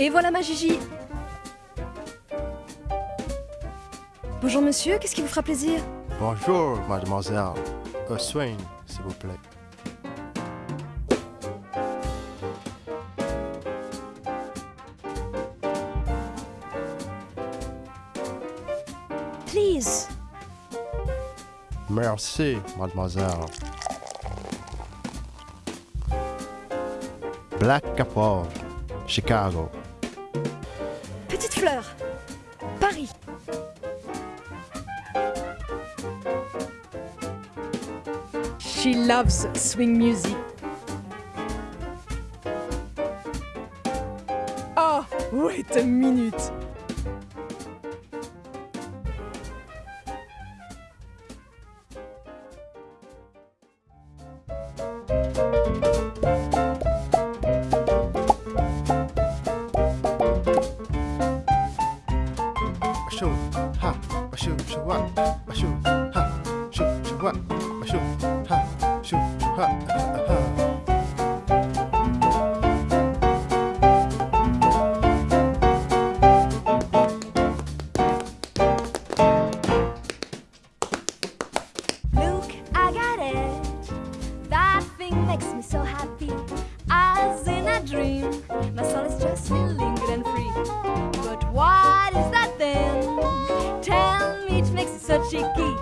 Et voilà ma Gigi Bonjour monsieur, qu'est-ce qui vous fera plaisir? Bonjour, mademoiselle. Un swing, s'il vous plaît. Please Merci, mademoiselle. Black Capor, Chicago. Paris She loves swing music. Oh, wait a minute. 哇！啊咻！哈！咻！咻哇！啊咻！哈！咻！哈！So cheeky.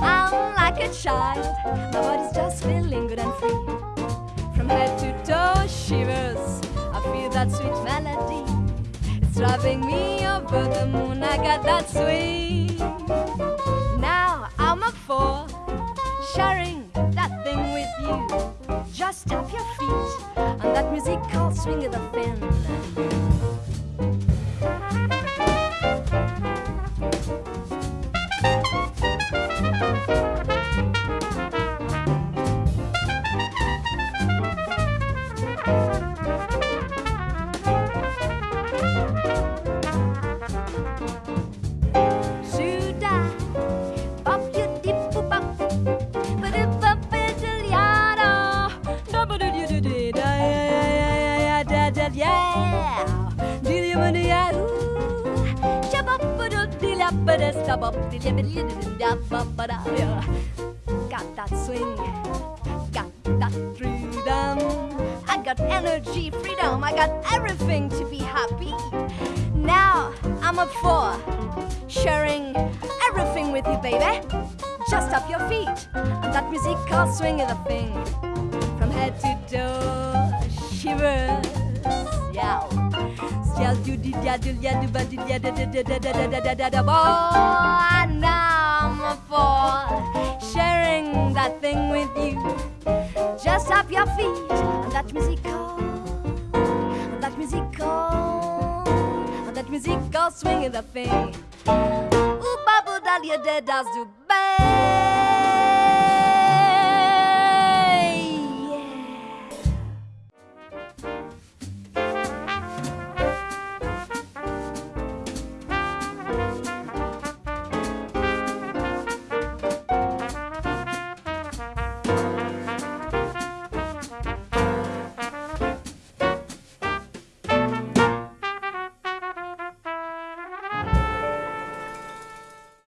I'm like a child, my body's just feeling good and free. From head to toe, shivers. I feel that sweet melody. It's driving me over the moon. I got that swing. Now I'm up for sharing that thing with you. Just tap your feet on that musical swing of the fin. Ba da yeah. Got that swing, got that freedom. I got energy, freedom. I got everything to be happy. Now I'm up for sharing everything with you, baby. Just up your feet on that musical swing of the thing. From head to toe, do di da do ya di sharing that thing with you. Just up your feet on that musical, on that musical, on that musical swing of the thing. Ooh, bubble.